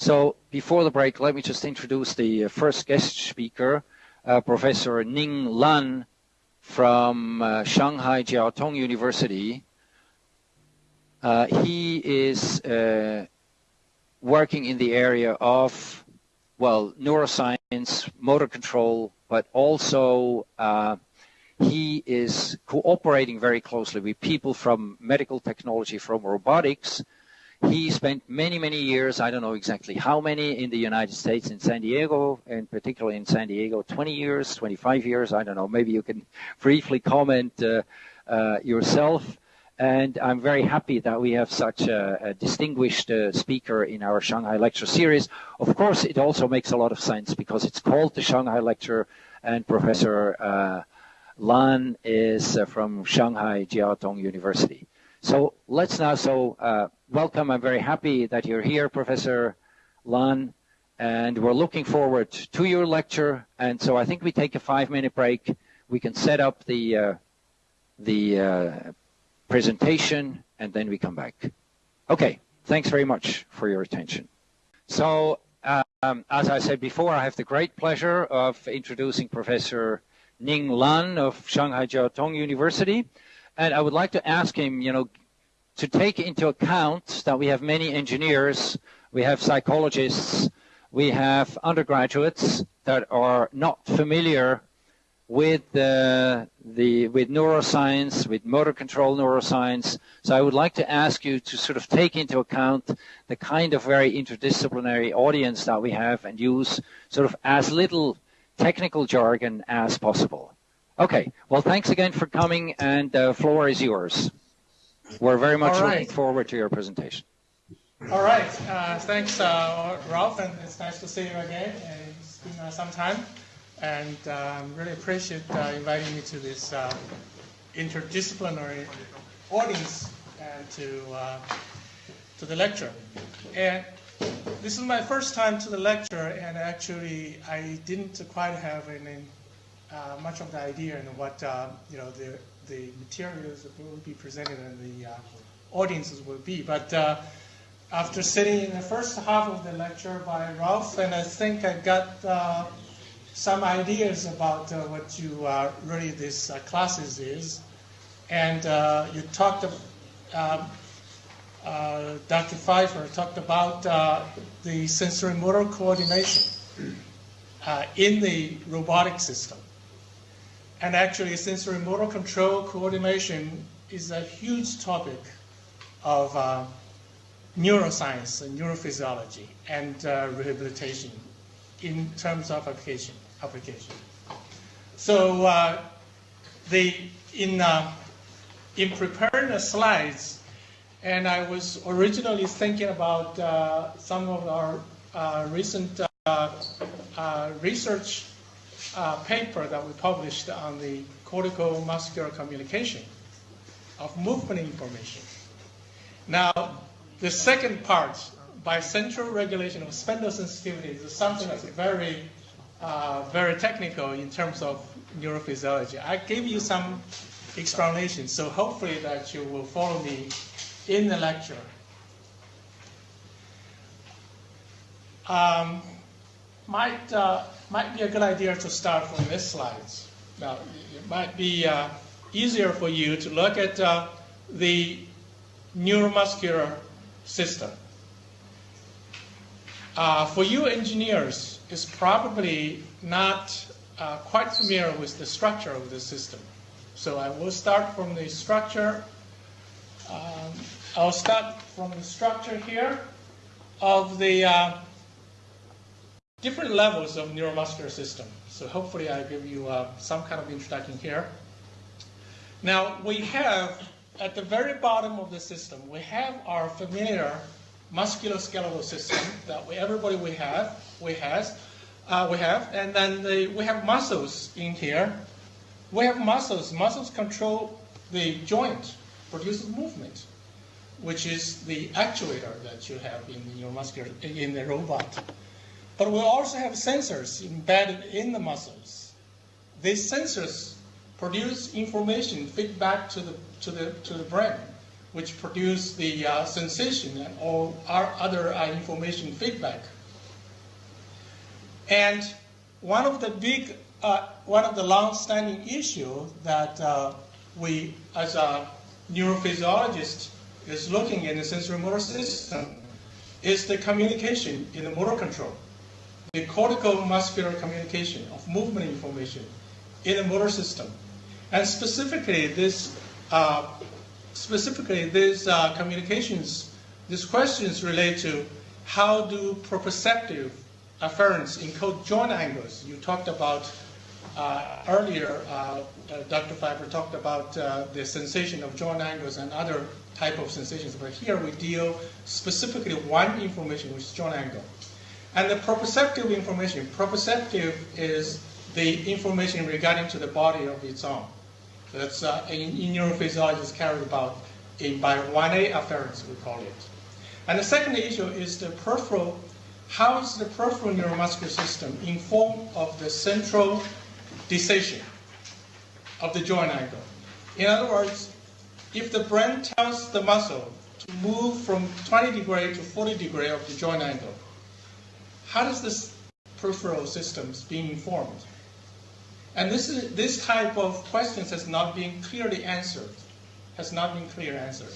So before the break, let me just introduce the uh, first guest speaker, uh, Professor Ning Lan from uh, Shanghai Jiao Tong University. Uh, he is uh, working in the area of, well, neuroscience, motor control, but also uh, he is cooperating very closely with people from medical technology, from robotics. He spent many, many years, I don't know exactly how many, in the United States, in San Diego, and particularly in San Diego, 20 years, 25 years, I don't know. Maybe you can briefly comment uh, uh, yourself. And I'm very happy that we have such a, a distinguished uh, speaker in our Shanghai Lecture series. Of course, it also makes a lot of sense because it's called the Shanghai Lecture, and Professor uh, Lan is uh, from Shanghai Jiao Tong University. So let's now so uh, welcome. I'm very happy that you're here, Professor Lan, and we're looking forward to your lecture. And so I think we take a five-minute break. We can set up the uh, the uh, presentation, and then we come back. Okay, thanks very much for your attention. So, um, as I said before, I have the great pleasure of introducing Professor Ning Lan of Shanghai Jiao Tong University. And I would like to ask him, you know, to take into account that we have many engineers, we have psychologists, we have undergraduates that are not familiar with uh, the with neuroscience, with motor control neuroscience. So I would like to ask you to sort of take into account the kind of very interdisciplinary audience that we have and use sort of as little technical jargon as possible. Okay, well thanks again for coming and the floor is yours. We're very much right. looking forward to your presentation. All right, uh, thanks uh, Rolf and it's nice to see you again. It's been uh, some time and um, really appreciate uh, inviting me to this uh, interdisciplinary audience and to uh, to the lecture. And this is my first time to the lecture, and actually I didn't quite have any uh, much of the idea in what uh, you know the the materials that will be presented and the uh, audiences will be, but. after sitting in the first half of the lecture by Rolf, and I think I got some ideas about uh, what you uh, really this uh, classes is. And uh, you talked, um, uh, Dr. Pfeifer talked about uh, the sensory motor coordination in the robotic system. And actually sensory motor control coordination is a huge topic of neuroscience and neurophysiology and rehabilitation in terms of application application. So uh, the, in, uh, in preparing the slides, and I was originally thinking about uh, some of our uh, recent uh, uh, paper that we published on the cortical muscular communication of movement information. Now, the second part, by central regulation of spindle sensitivity, is something that's very uh, very technical in terms of neurophysiology. I gave you some explanation, so hopefully that you will follow me in the lecture. Um, might, uh, might be a good idea to start from this slide. Now, it might be uh, easier for you to look at uh, the neuromuscular system. Uh, for you engineers, is probably not uh, quite familiar with the structure of the system. So I will start from the structure. Um, I'll start from the structure here of the uh, different levels of neuromuscular system. So hopefully I give you uh, some kind of introduction here. Now we have, at the very bottom of the system, we have our familiar musculoskeletal system that we, everybody we have, we has, uh, we have, and then the, we have muscles in here. We have muscles. Muscles control the joint, produces movement, which is the actuator that you have in your muscular in the robot. But we also have sensors embedded in the muscles. These sensors produce information feedback to the to the to the brain which produce the uh, sensation and all our other uh, information feedback. And one of the big, uh, one of the long-standing issues that uh, we, as a neurophysiologist, is looking in the sensory motor system is the communication in the motor control, the cortical muscular communication of movement information in the motor system. And specifically, this uh, specifically these uh, communications, these questions relate to how do proprioceptive afferents encode joint angles. You talked about uh, earlier, uh, uh, Dr. Pfeifer talked about uh, the sensation of joint angles and other type of sensations, but here we deal specifically one information, which is joint angle. And the proprioceptive information, proprioceptive is the information regarding to the body of its own. That's uh, in, in neurophysiology is carried about in by 1A afferents, we call it. And the second issue is the peripheral, how is the peripheral neuromuscular system informed of the central decision of the joint angle? In other words, if the brain tells the muscle to move from 20 degree to 40 degree of the joint angle, how does this peripheral systems being informed? And this, is, this type of questions has not been clearly answered, has not been clearly answered.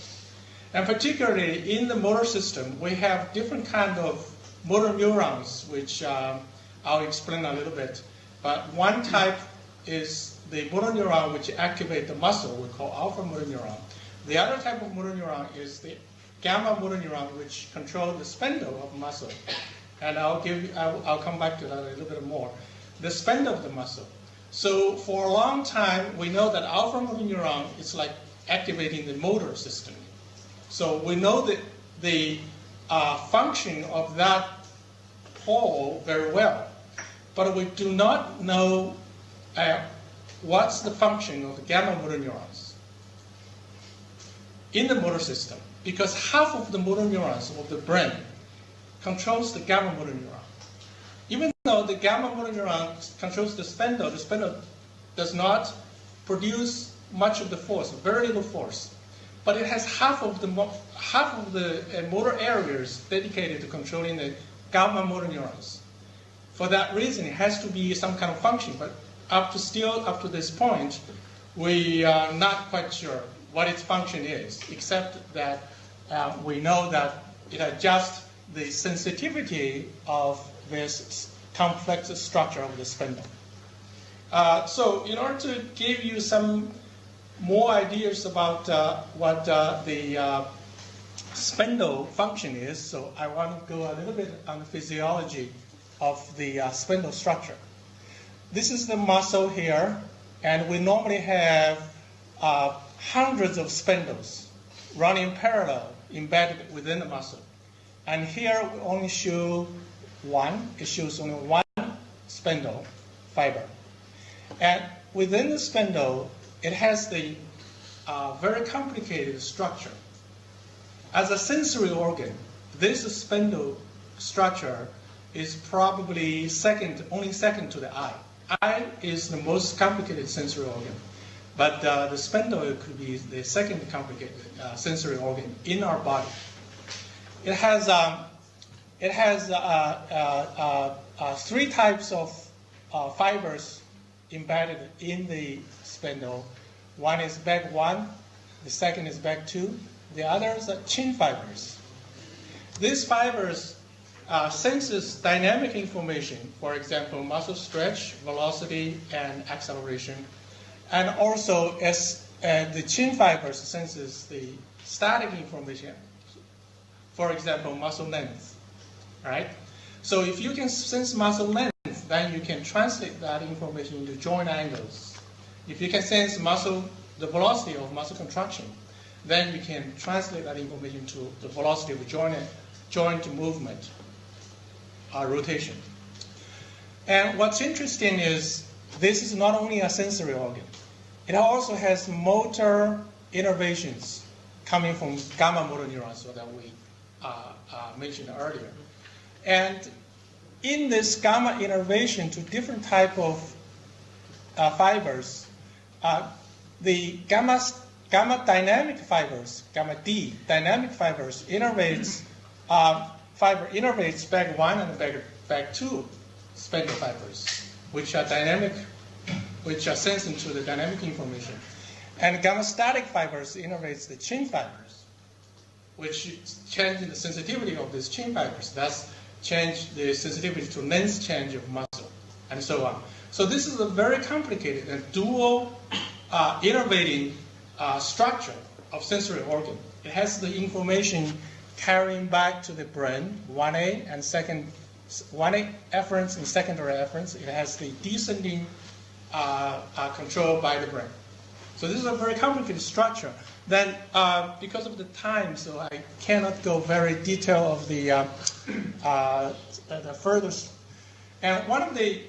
And particularly in the motor system, we have different kind of motor neurons, which um, I'll explain a little bit. But one type is the motor neuron which activate the muscle, we call alpha motor neuron. The other type of motor neuron is the gamma motor neuron, which control the spindle of muscle. And I'll give, I'll, I'll come back to that a little bit more. The spend of the muscle. So for a long time, we know that alpha motor neuron is like activating the motor system. So we know that the uh, function of that pole very well, but we do not know uh, what's the function of the gamma motor neurons in the motor system, because half of the motor neurons of the brain controls the gamma motor neuron. Even though the gamma motor neuron controls the spindle, the spindle does not produce much of the force, very little force. But it has half of the, half of the uh, motor areas dedicated to controlling the gamma motor neurons. For that reason, it has to be some kind of function. But up to still up to this point, we are not quite sure what its function is, except that uh, we know that it adjusts the sensitivity of this complex structure of the spindle. Uh, so in order to give you some more ideas about uh, what uh, the uh, spindle function is, so I want to go a little bit on the physiology of the uh, spindle structure. This is the muscle here, and we normally have uh, hundreds of spindles running parallel, embedded within the muscle. And here we only show one, it shows only one spindle fiber. And within the spindle, it has the uh, very complicated structure. As a sensory organ, this spindle structure is probably second, only second to the eye. Eye is the most complicated sensory organ, but uh, the spindle could be the second complicated uh, sensory organ in our body. It has um, it has uh, uh, uh, three types of fibers embedded in the spindle. One is bag one, the second is bag two, the others are chain fibers. These fibers uh, senses dynamic information, for example, muscle stretch, velocity, and acceleration. And also, as uh, the chain fibers senses the static information, for example, muscle length, right? So if you can sense muscle length, then you can translate that information into joint angles. If you can sense muscle, the velocity of muscle contraction, then you can translate that information to the velocity of joint, joint movement uh, rotation. And what's interesting is this is not only a sensory organ, it also has motor innervations coming from gamma motor neurons so that we uh, uh, mentioned earlier. And in this gamma innervation to different type of uh, fibers, uh, the gamma gamma dynamic fibers, gamma D dynamic fibers innervates uh, fiber innervates bag one and bag bag two spindle fibers, which are dynamic, which are sensing to the dynamic information. And gamma static fibers innervates the chain fibers, which change the sensitivity of these chain fibers. Thus, change the sensitivity to length change of muscle, and so on. So this is a very complicated and dual uh, innervating uh, structure of sensory organ. It has the information carrying back to the brain, 1A and second, 1A afferents and secondary afferents. It has the descending uh, uh, control by the brain. So this is a very complicated structure. Then, uh, because of the time, so I cannot go very detail of the, uh, uh, the further. And one of the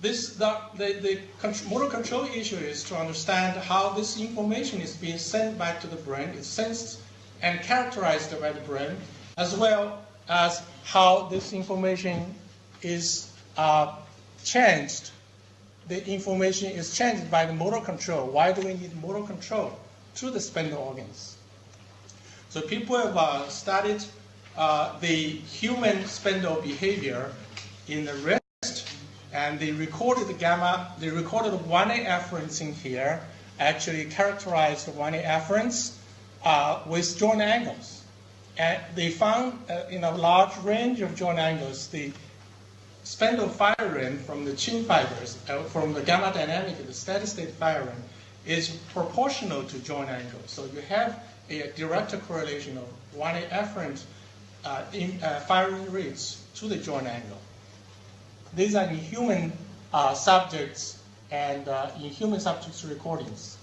this the, the, the motor control issue is to understand how this information is being sent back to the brain. It's sensed and characterized by the brain, as well as how this information is uh, changed. The information is changed by the motor control. Why do we need motor control to the spindle organs? So people have uh, studied uh, the human spindle behavior in the wrist, and they recorded the gamma, they recorded 1A afferents in here, actually characterized the 1A afferents uh, with joint angles. And they found uh, in a large range of joint angles, the spindle firing from the chain fibers, uh, from the gamma dynamic, the steady state firing, is proportional to joint angle. So you have a direct correlation of 1A afferent uh, in, uh, firing rates to the joint angle. These are in human uh, subjects and uh, in human subjects recordings.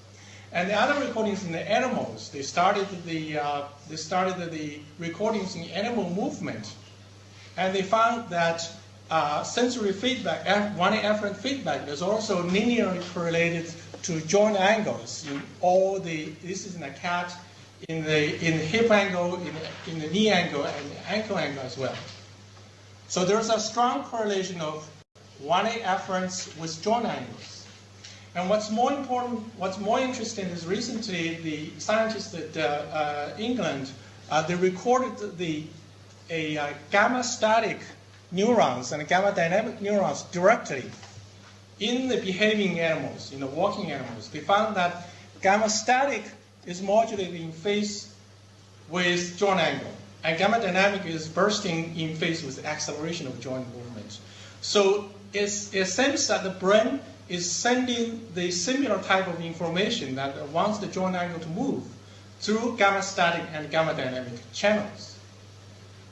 And the other recordings in the animals, they started the, uh, they started the recordings in animal movement. And they found that uh, sensory feedback, 1A afferent feedback, is also linearly correlated to joint angles in all the, this is in a cat, in the, in the hip angle, in the, in the knee angle, and the ankle angle as well. So there's a strong correlation of 1A afferents with joint angles. And what's more important, what's more interesting is recently the scientists at uh, uh, England, uh, they recorded the a uh, gamma static neurons and gamma dynamic neurons directly in the behaving animals, in the walking animals. They found that gamma static is modulated in phase with joint angle, and gamma dynamic is bursting in phase with acceleration of joint movement. So it seems that the brain is sending the similar type of information that wants the joint angle to move through gamma static and gamma dynamic channels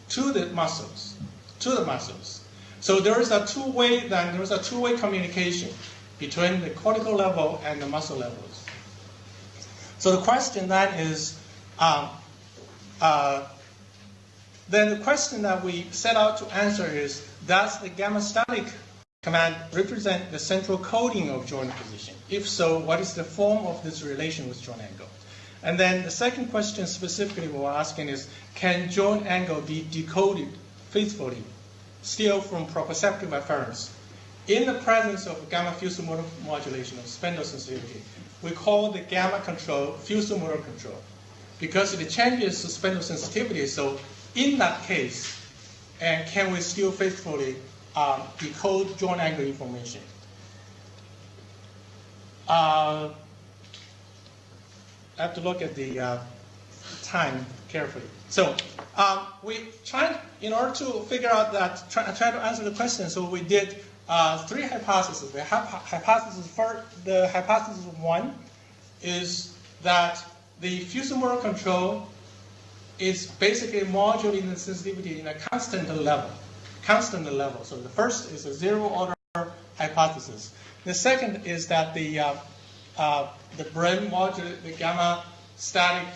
to the muscles, to the muscles. So there is a two-way then there is a two-way communication between the cortical level and the muscle levels. So the question then is, um, uh, then the question that we set out to answer is, does the gamma static command represent the central coding of joint position? If so, what is the form of this relation with joint angle? And then the second question specifically we're asking is, can joint angle be decoded faithfully, still from proprioceptive afferents? In the presence of gamma fusimotor modulation of spindle sensitivity, we call the gamma control fusimotor control because it changes the spindle sensitivity. So in that case, and can we still faithfully um, decode joint angle information. Uh, I have to look at the uh, time carefully. So um, we tried, in order to figure out that, try, try to answer the question, so we did uh, three hypotheses. The hypothesis for the hypothesis one is that the fusimotor control is basically modulating the sensitivity in a constant level constant level. So the first is a zero order hypothesis. The second is that the uh, uh, the brain modulates the gamma static,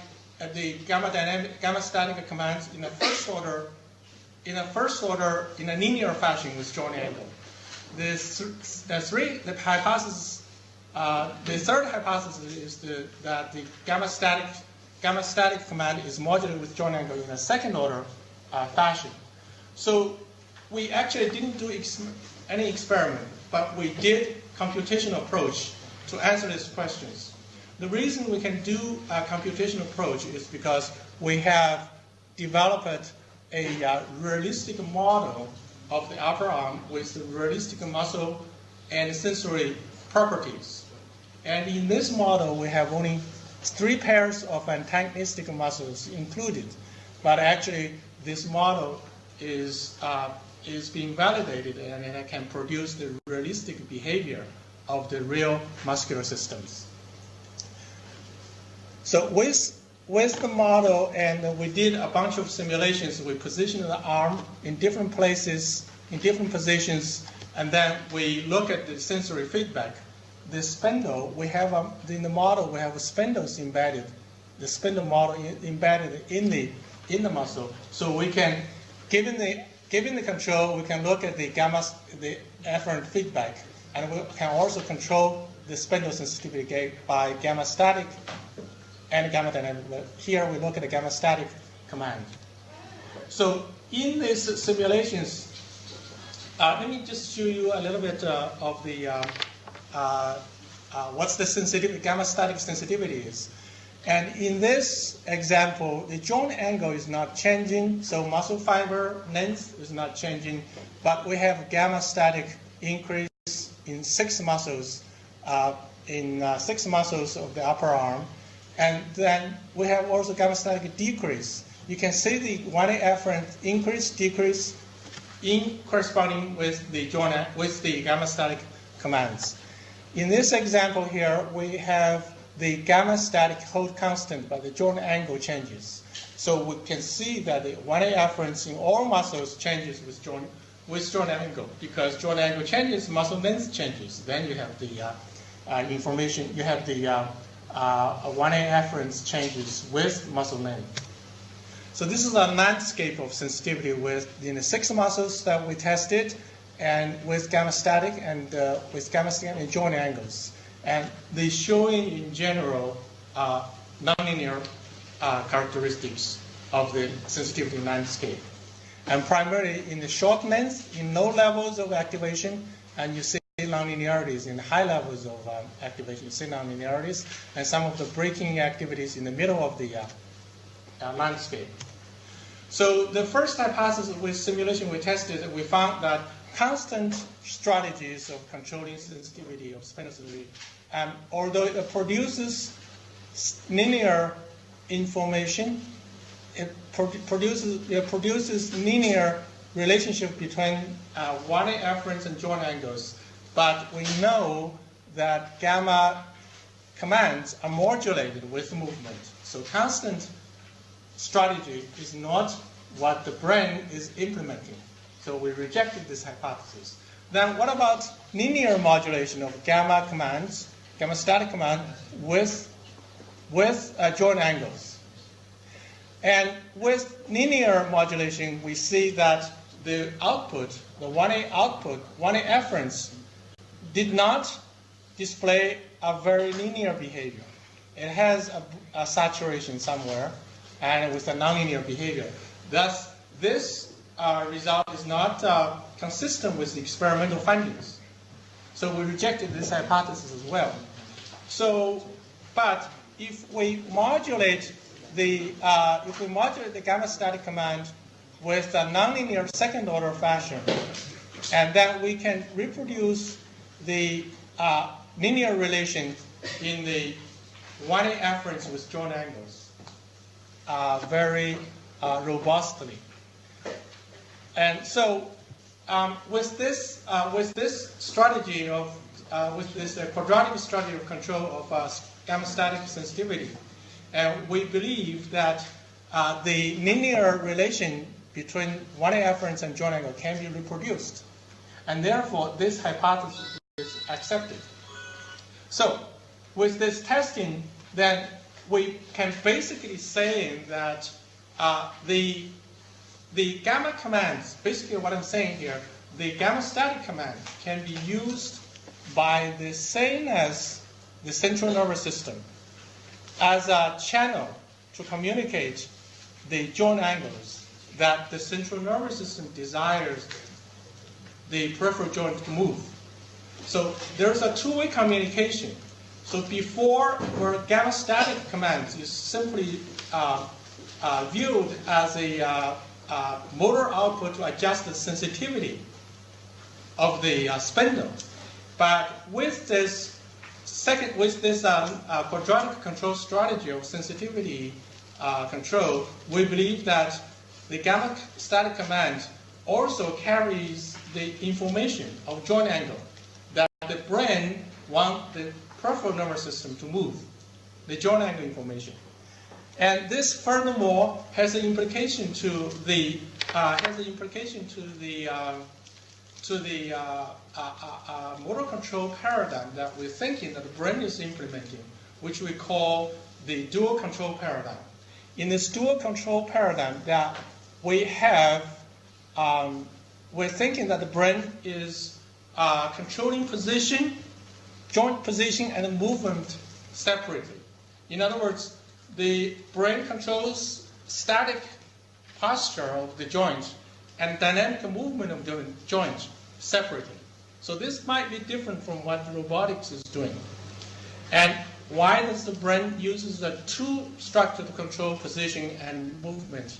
uh, the gamma dynamic, gamma static commands in a first order, in a first order in a linear fashion with joint angle. The, th the three, the hypothesis, uh, the third hypothesis is the, that the gamma static, gamma static command is modulated with joint angle in a second order uh, fashion. So we actually didn't do ex any experiment, but we did computational approach to answer these questions. The reason we can do a computational approach is because we have developed a uh, realistic model of the upper arm with realistic muscle and sensory properties. And in this model, we have only three pairs of antagonistic muscles included. But actually, this model is, uh, is being validated and it can produce the realistic behavior of the real muscular systems. So with, with the model, and we did a bunch of simulations, we positioned the arm in different places, in different positions, and then we look at the sensory feedback. The spindle, we have a, in the model, we have spindles embedded, the spindle model embedded in the in the muscle. So we can, given the given the control, we can look at the gamma the afferent feedback, and we can also control the spindle sensitivity by gamma static and gamma dynamic. Here we look at the gamma static command. So in these simulations, uh, let me just show you a little bit uh, of the uh, uh, uh what's the sensitivity, gamma static sensitivity is. And in this example, the joint angle is not changing, so muscle fiber length is not changing, but we have gamma static increase in six muscles, uh, in uh, six muscles of the upper arm. And then we have also gamma static decrease. You can see the 1A afferent increase, decrease in corresponding with the joint, with the gamma static commands. In this example here, we have the gamma static hold constant, but the joint angle changes. So we can see that the 1A afference in all muscles changes with joint, with joint angle because joint angle changes, muscle length changes. Then you have the uh, uh, information, you have the uh, 1A uh, afference changes with muscle length. So this is a landscape of sensitivity with the six muscles that we tested and with gamma static and uh, with gamma static and joint angles and they showing in general uh, nonlinear uh, characteristics of the sensitivity landscape. And primarily in the short length, in low levels of activation, and you see nonlinearities in high levels of um, activation, you nonlinearities, and some of the breaking activities in the middle of the uh, uh, landscape. So the first hypothesis with simulation we tested, we found that constant strategies of controlling sensitivity of spinosensitivity. Um, although it produces linear information, it pro produces, it produces linear relationship between uh, 1A afferents and joint angles. But we know that gamma commands are modulated with movement. So constant strategy is not what the brain is implementing. So we rejected this hypothesis. Then what about linear modulation of gamma commands, gamma static command with, with uh, joint angles? And with linear modulation, we see that the output, the 1A output, 1A afferents, did not display a very linear behavior. It has a, a saturation somewhere, and with a nonlinear behavior. Thus, this uh, result is not uh, consistent with the experimental findings. So we rejected this hypothesis as well. So, but if we modulate the, uh, if we modulate the gamma static command with a nonlinear second order fashion, and then we can reproduce the uh, linear relation in the 1A afferents with joint angles uh, very uh, robustly. And so um, with this uh, with this strategy of uh, with this uh, quadratic strategy of control of gamma static sensitivity, we believe that the linear relation between 1A afferents and joint angle can be reproduced, and therefore this hypothesis is accepted. So with this testing, then we can basically say that uh, the the gamma commands, basically what I'm saying here, the gamma static command can be used by the same as the central nervous system as a channel to communicate the joint angles that the central nervous system desires the peripheral joint to move. So there's a two-way communication. So before, where gamma static command is simply uh, uh, viewed as a uh, uh, motor output to adjust the sensitivity of the uh, spindle. But with this second, with this um, uh, quadratic control strategy of sensitivity control, we believe that the gamma static command also carries the information of joint angle brain want the peripheral nervous system to move, the joint angle information. And this furthermore has an implication to the uh, has an implication to the uh, to the uh, uh, uh, uh, motor control paradigm that we're thinking that the brain is implementing, which we call the dual control paradigm. In this dual control paradigm, that we have, um, we're thinking that the brain is Uh, controlling position, joint position, and movement separately. In other words, the brain controls static posture of the joint and dynamic movement of the joint separately. So this might be different from what robotics is doing. And why does the brain uses the two structure to control position and movement?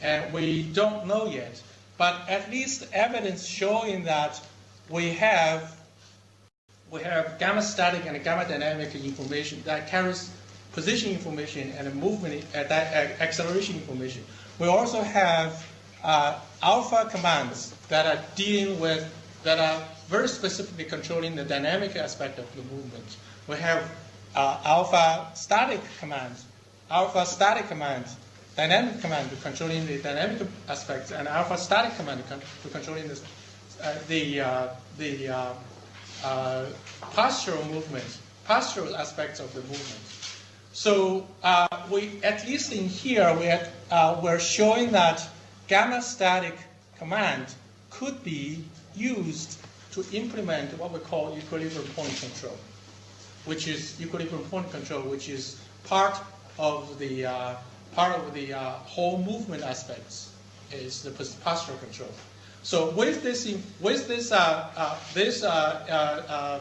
And we don't know yet. But at least evidence showing that we have we have gamma static and gamma dynamic information that carries position information and movement uh, that, uh, acceleration information. We also have uh, alpha commands that are dealing with, that are very specifically controlling the dynamic aspect of the movement. We have uh, alpha static commands, alpha static commands, dynamic command controlling the dynamic aspects, and alpha static command controlling uh, the, uh, the uh, uh, postural movement, postural aspects of the movement. So uh, we, at least in here, we had, uh, we're showing that gamma static command could be used to implement what we call equilibrium point control, which is equilibrium point control, which is part of the uh, part of the uh, whole movement aspects is the postural control. So with this with this uh, uh, this uh,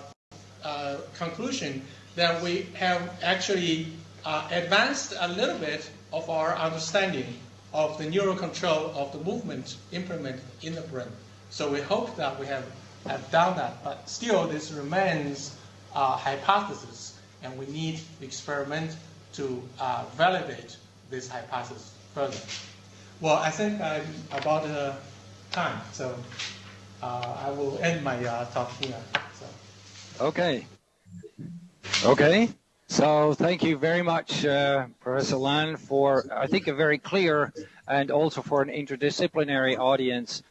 conclusion, that we have actually advanced a little bit of our understanding of the neural control of the movement implemented in the brain. So we hope that we have, have done that, but still this remains a hypothesis, and we need experiment to uh, validate this hypothesis further. Well, I think I'm about uh, time, so uh, I will end my uh, talk here. So. Okay. Okay. So thank you very much, uh, Professor Lan, for I think a very clear and also for an interdisciplinary audience,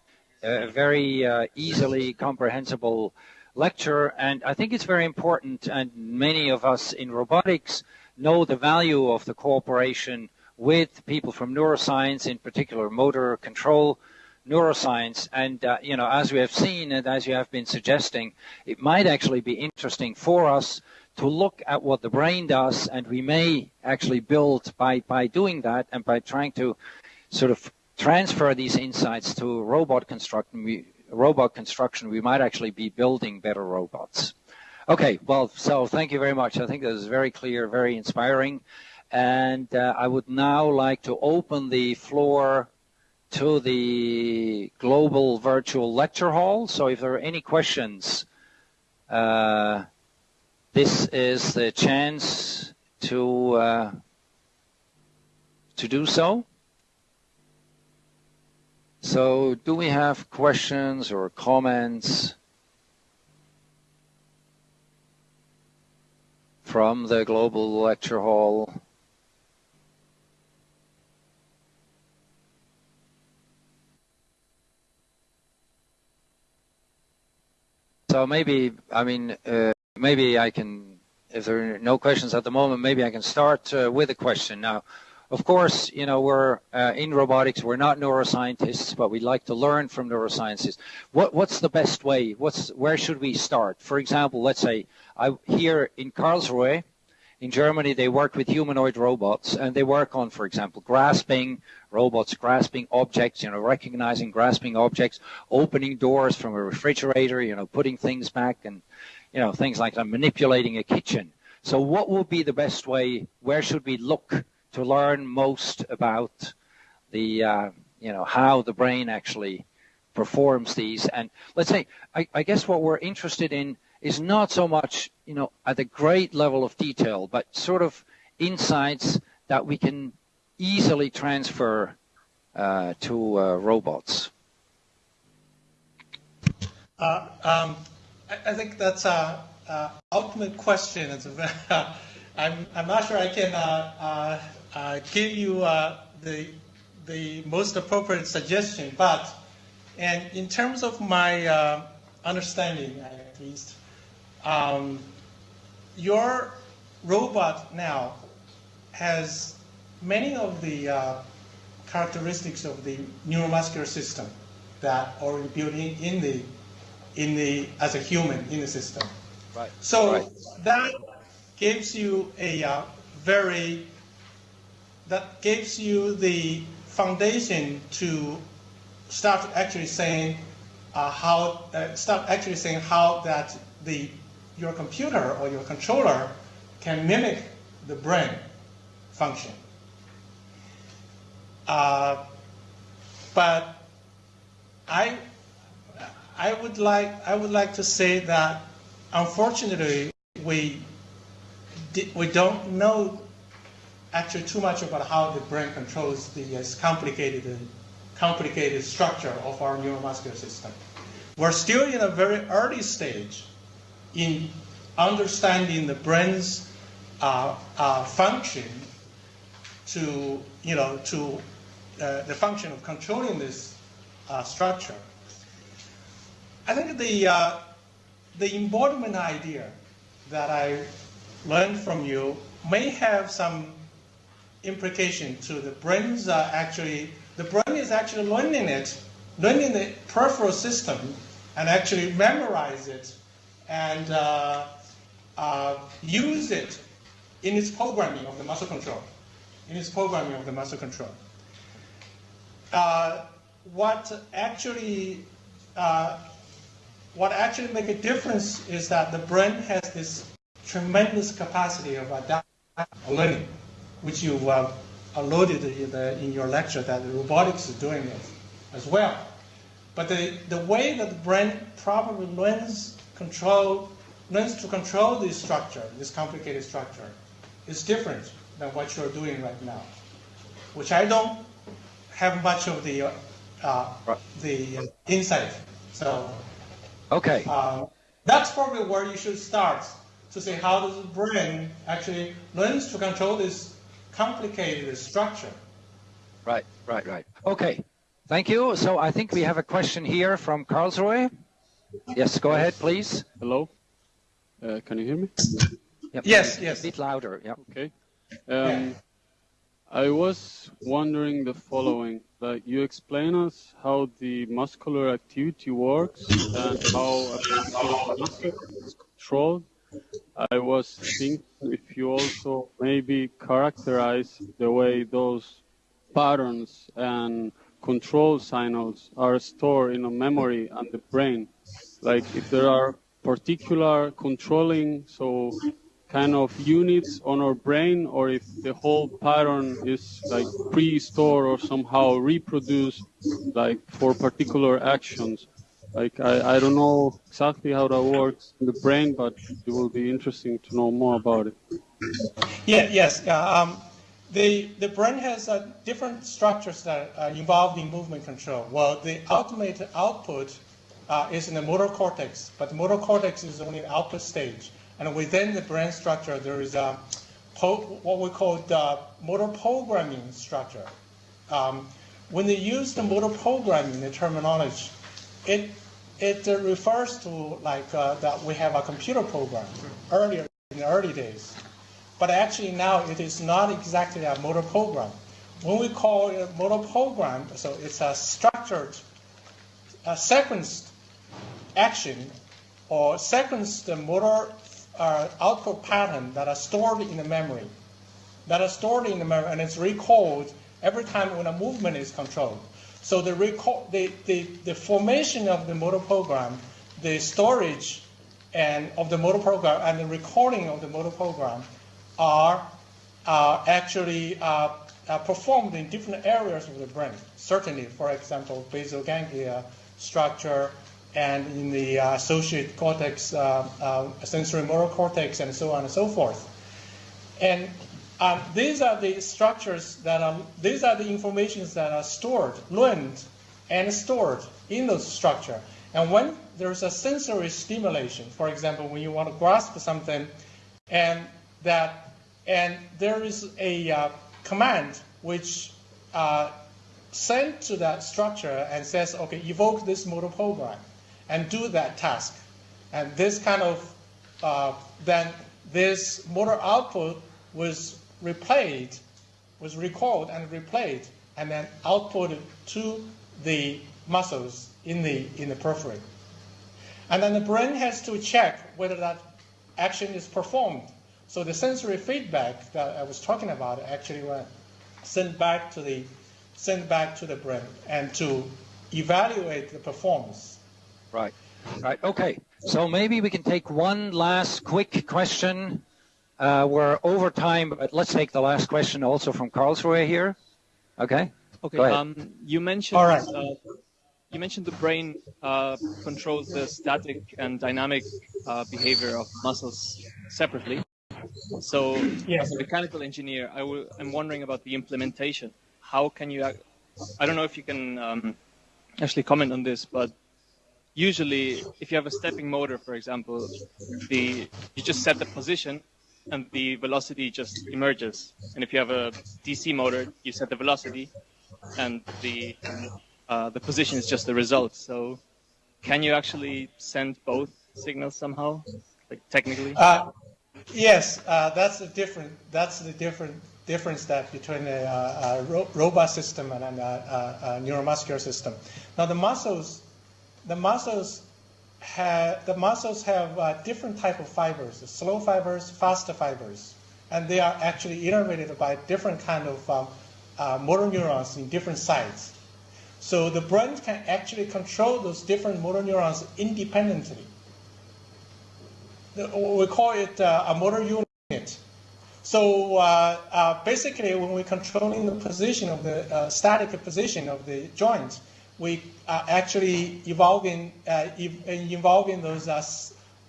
a very uh, easily comprehensible lecture. And I think it's very important, and many of us in robotics know the value of the cooperation with people from neuroscience, in particular motor control neuroscience. And, uh, you know, as we have seen and as you have been suggesting, it might actually be interesting for us to look at what the brain does, and we may actually build by, by doing that and by trying to sort of transfer these insights to robot construction, we, robot construction, we might actually be building better robots. Okay, well, so thank you very much. I think that is very clear, very inspiring. And uh, I would now like to open the floor to the global virtual lecture hall. So if there are any questions, uh, this is the chance to uh, to do so. So do we have questions or comments from the Global Lecture Hall? So maybe, I mean, uh, maybe I can, if there are no questions at the moment, maybe I can start uh, with a question. Now, of course, you know, we're uh, in robotics, we're not neuroscientists, but we'd like to learn from neuroscientists. What, what's the best way? What's, where should we start? For example, let's say I, here in Karlsruhe, in Germany, they work with humanoid robots, and they work on, for example, grasping robots, grasping objects, you know, recognizing, grasping objects, opening doors from a refrigerator, you know, putting things back, and you know, things like that, manipulating a kitchen. So what would be the best way? Where should we look to learn most about the, uh, you know, how the brain actually performs these? And let's say, I, I guess what we're interested in is not so much, you know, at a great level of detail, but sort of insights that we can easily transfer uh, to uh, robots. Uh, um, I, I, think that's a, a ultimate question. It's a, I'm, I'm not sure I can uh, uh, uh, give you the, the most appropriate suggestion, but and in terms of my understanding, at least, um, your robot now has many of the uh, characteristics of the neuromuscular system that are built in, in the in the as a human in the system. Right. So right. that gives you a uh, very that gives you the foundation to start actually saying uh, how uh, start actually saying how that the your computer or your controller can mimic the brain function. Uh, but I, I would like I would like to say that unfortunately we we don't know actually too much about how the brain controls the uh, complicated complicated structure of our neuromuscular system. We're still in a very early stage in understanding the brain's uh, uh, function to, you know, to uh, the function of controlling this uh, structure. I think the, uh, the embodiment idea that I learned from you may have some implication to the brain's uh, actually, the brain is actually learning it, learning the peripheral system and actually memorize it and uh, uh, use it in its programming of the muscle control, in its programming of the muscle control. Uh, what actually uh, what actually make a difference is that the brain has this tremendous capacity of learning, which you uh, alluded in, the, in, your lecture that robotics is doing it as well. But the, the way that the brain probably learns control, learns to control this structure, this complicated structure, is different than what you're doing right now, which I don't have much of the uh, right. the insight. So, okay, uh, that's probably where you should start to say how does the brain actually learns to control this complicated structure. Right, right, right. Okay, thank you. So I think we have a question here from Karlsruhe. Yes, go ahead, please. Hello. Uh, can you hear me? Yep. Yes, yes. A bit louder. Yeah. Okay. Um, I was wondering the following: like you explain us how the muscular activity works and how a muscle is controlled. I was thinking if you also maybe characterize the way those patterns and control signals are stored in a memory and the brain like if there are particular controlling so kind of units on our brain or if the whole pattern is like pre-stored or somehow reproduced like for particular actions. Like I, I don't know exactly how that works in the brain but it will be interesting to know more about it. Yeah yes yeah um, the, the brain has uh, different structures that are involved in movement control. Well the ultimate output uh, is in the motor cortex, but the motor cortex is only the output stage. And within the brain structure, there is a, what we call the motor programming structure. Um, when they use the motor programming, the terminology, it it refers to like uh, that we have a computer program earlier in the early days, but actually now it is not exactly a motor program. When we call it a motor program, so it's a structured, a sequenced action or sequence the motor uh, output pattern that are stored in the memory, that are stored in the memory, and it's recalled every time when a movement is controlled. So the, recall, the, the, the formation of the motor program, the storage, and of the motor program and the recording of the motor program are uh, actually uh, uh, performed in different areas of the brain. Certainly, for example, basal ganglia structure and in the uh, associated cortex, uh, uh, sensory motor cortex, and so on and so forth. And um, these are the structures that are, these are the informations that are stored, learned, and stored in those structure. And when there's a sensory stimulation, for example, when you want to grasp something, and that, and there is a uh, command which uh, sent to that structure and says, okay, evoke this motor program and do that task. And this kind of, uh, then this motor output was replayed, was recalled and replayed, and then outputted to the muscles in the, in the periphery. And then the brain has to check whether that action is performed. So the sensory feedback that I was talking about actually went sent back to the sent back to the brain and to evaluate the performance. Right. Right. Okay. So maybe we can take one last quick question. Uh, we're over time, but let's take the last question also from Karlsruhe here. Okay. Okay. Um, you mentioned All right. uh, you mentioned the brain uh, controls the static and dynamic uh, behavior of muscles separately. So, Yes. as a mechanical engineer, I will, I'm wondering about the implementation. How can you? ac- I don't know if you can um, actually comment on this, but usually, if you have a stepping motor, for example, the you just set the position, and the velocity just emerges. And if you have a DC motor, you set the velocity, and the uh, the position is just the result. So, can you actually send both signals somehow, like technically? Uh, yes, uh, that's the different. That's the different difference that between a, a robot system and a, a neuromuscular system. Now the muscles, the muscles have the muscles have uh, different type of fibers: slow fibers, faster fibers, and they are actually innervated by different kind of um, uh, motor neurons in different sites. So the brain can actually control those different motor neurons independently. We call it uh, a motor unit. So uh, uh, basically, when we're controlling the position of the uh, static position of the joint, we are actually evolving uh, involving those uh,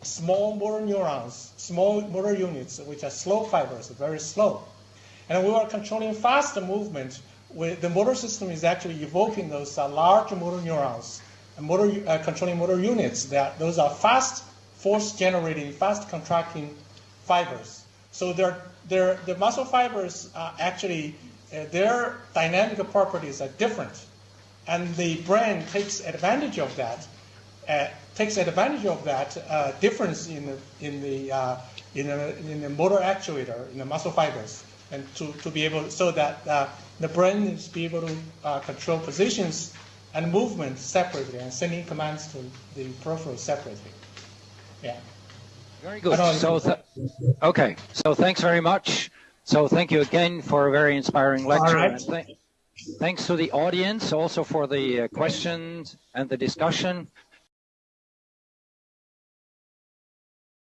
small motor neurons, small motor units, which are slow fibers, very slow. And we are controlling faster movement. With the motor system is actually evoking those uh, large motor neurons, and motor uh, controlling motor units. That those are fast force generating, fast contracting fibers. So they're, they're, the muscle fibers are actually uh, their dynamic properties are different, and the brain takes advantage of that. Uh, takes advantage of that uh, difference in the in the uh, in the in the motor actuator in the muscle fibers, and to, to be able so that uh, the brain is be able to uh, control positions and movement separately and sending commands to the peripheral separately. Yeah. Very good. So, th- okay. So, thanks very much. So, thank you again for a very inspiring lecture. right. Thanks to the audience also for the uh, questions and the discussion.